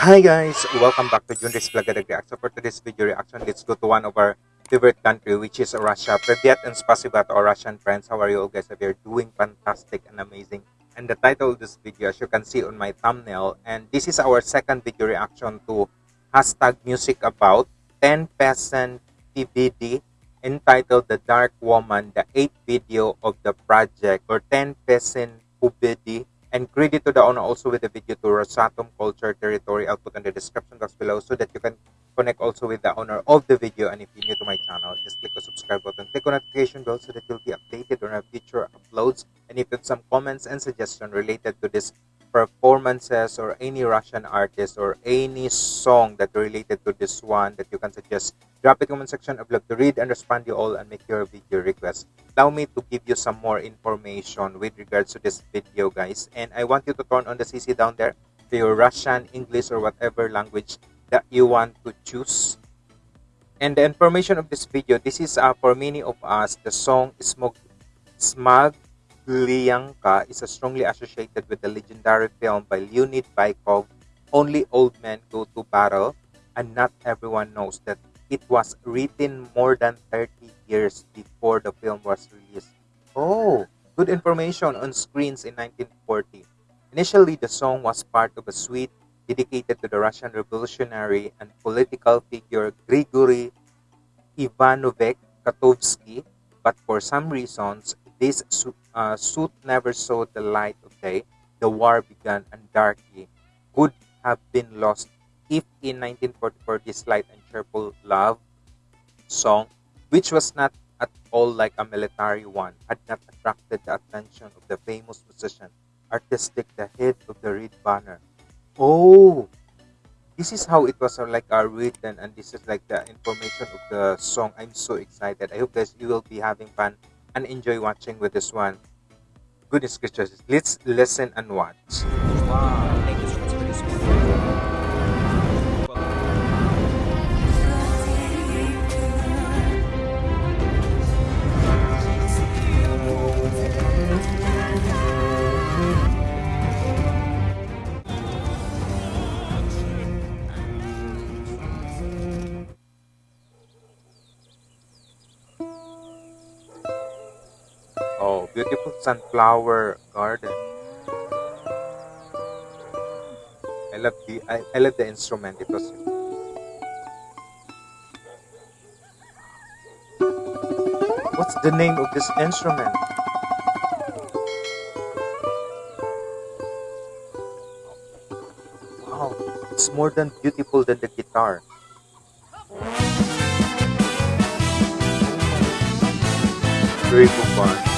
Hi guys, welcome back to Junris Blagadag Reaction. For today's video reaction, let's go to one of our favorite country, which is Russia. Privyat and spasiba to our Russian friends. How are you all guys? We are doing fantastic and amazing. And the title of this video, as you can see on my thumbnail, and this is our second video reaction to hashtag music about 10 percent TVD entitled The Dark Woman, the 8th video of the project, or 10 peasant PUBD and credit to the owner also with the video to Rosatom Culture Territory. I'll put in the description box below so that you can connect also with the owner of the video. And if you're new to my channel, just click the subscribe button, click on notification bell so that you'll be updated on our future uploads. And if you have some comments and suggestions related to this performances or any Russian artist or any song that related to this one that you can suggest, drop the comment section. I'd love to read and respond to you all and make your video request. Allow me to give you some more information with regards to this video, guys. And I want you to turn on the CC down there to your Russian, English, or whatever language that you want to choose. And the information of this video, this is uh, for many of us, the song Smog, Lyanka is strongly associated with the legendary film by Leonid Bykov, Only Old Men Go to Battle, and not everyone knows that it was written more than 30 years before the film was released. Oh, good information on screens in 1940. Initially, the song was part of a suite dedicated to the Russian revolutionary and political figure Grigory Ivanovich Kotovsky, but for some reasons, this uh, suit never saw the light of day. The war began and darkly would have been lost if in 1944 this light and cheerful love song, which was not at all like a military one, had not attracted the attention of the famous musician, artistic the head of the red banner. Oh, this is how it was uh, like uh, written and this is like the information of the song. I'm so excited. I hope guys you will be having fun and enjoy watching with this one. Goodness gracious. Let's listen and watch. Wow, beautiful sunflower garden. I love the I, I love the instrument. It was What's the name of this instrument? Wow, it's more than beautiful than the guitar. Cool bar.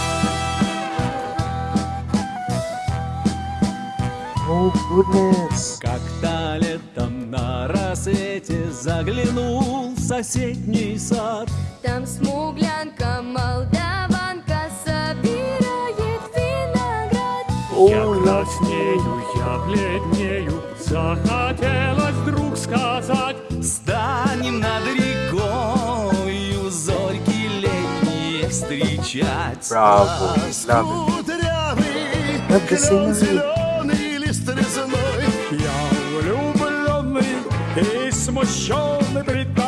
Oh goodness. Как-то летом на рассвете заглянул в соседний сад. Там смуглянка, молдаванка собирает виноград. Я краснею, я бледнею, захотелось вдруг сказать. Станем над рекою зорьки летние встречать. Bravo, love it. Кудрявый, зеленый возмущенный британец.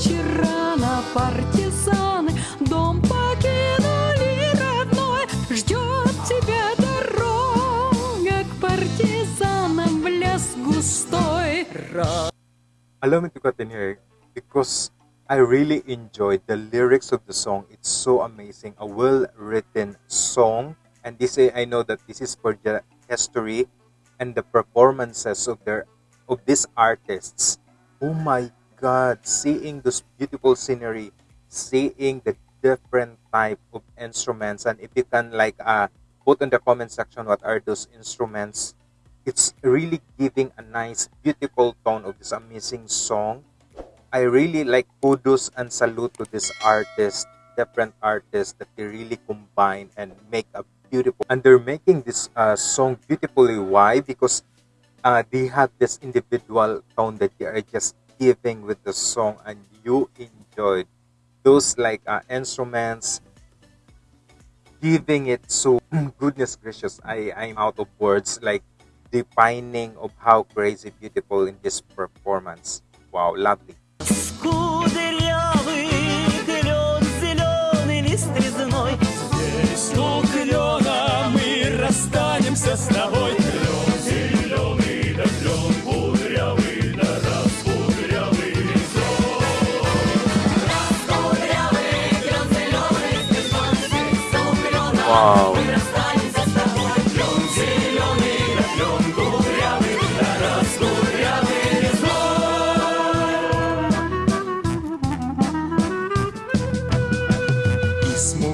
отряд. Нынче рано партизаны Дом покинули родной Ждет тебя дорога К партизанам в лес густой Allow me to continue because I really enjoyed the lyrics of the song. It's so amazing, a well-written song, and this eh, I know that this is for the history and the performances of their of these artists. Oh my God! Seeing this beautiful scenery, seeing the different type of instruments, and if you can like uh put in the comment section what are those instruments. It's really giving a nice, beautiful tone of this amazing song. I really like kudos and salute to this artist, different artists that they really combine and make a beautiful. And they're making this uh, song beautifully. Why? Because uh, they have this individual tone that they are just giving with the song, and you enjoyed those like uh, instruments giving it so goodness gracious i i'm out of words like defining of how crazy beautiful in this performance. Wow lovely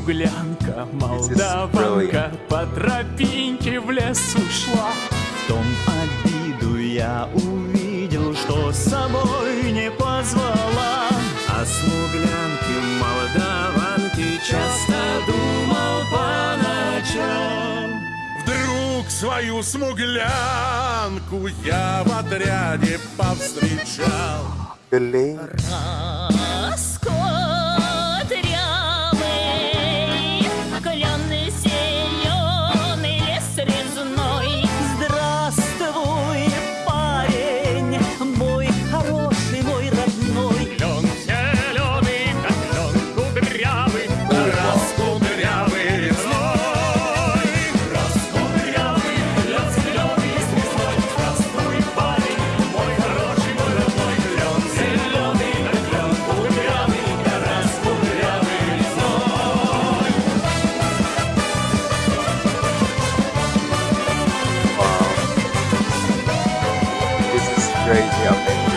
Is молдаванка По тропинке в лес ушла. В том обиду я увидел, что с собой не позвала. О смуглянке молдаванке часто думал по ночам. Вдруг свою смуглянку я в отряде повстречал. Galing crazy there.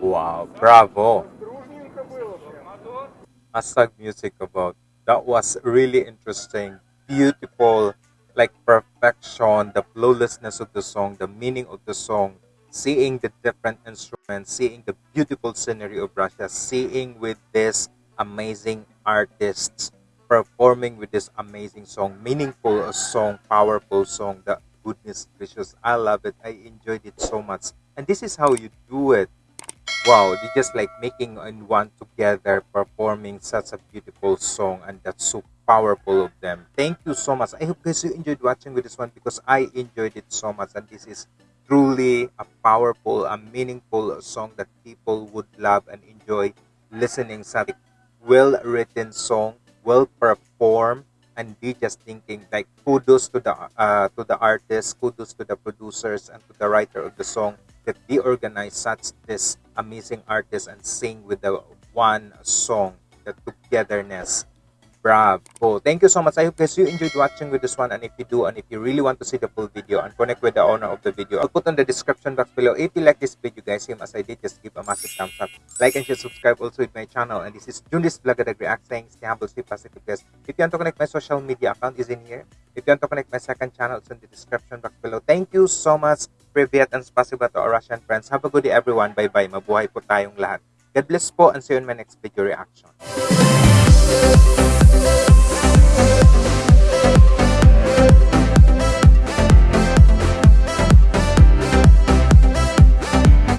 Wow, bravo. Masag music about. That was really interesting. Beautiful, like perfection, the flawlessness of the song, the meaning of the song seeing the different instruments, seeing the beautiful scenery of Russia, seeing with this amazing artists performing with this amazing song, meaningful song, powerful song. The goodness gracious, I love it. I enjoyed it so much. And this is how you do it wow they just like making in one together performing such a beautiful song and that's so powerful of them thank you so much i hope guys you enjoyed watching with this one because i enjoyed it so much and this is truly a powerful a meaningful song that people would love and enjoy listening such well written song well performed and be just thinking like kudos to the uh, to the artists, kudos to the producers and to the writer of the song that they organize such this amazing artist and sing with the one song the togetherness bravo. Thank you so much. I hope guys you enjoyed watching with this one. And if you do and if you really want to see the full video and connect with the owner of the video i'll put on the description box below. If you like this video guys same as i did just give a massive thumbs up. Like and share subscribe also with my channel. And this is Junis Blagadag React saying stay humble stay positive guys. If you want to connect my social media account is in here. If you want to connect my second channel it's in the description box below. Thank you so much. Privyat and spasiba to our Russian friends. Have a good day everyone. Bye bye mabuhay po tayong lahat. God bless po and see you in my next video reaction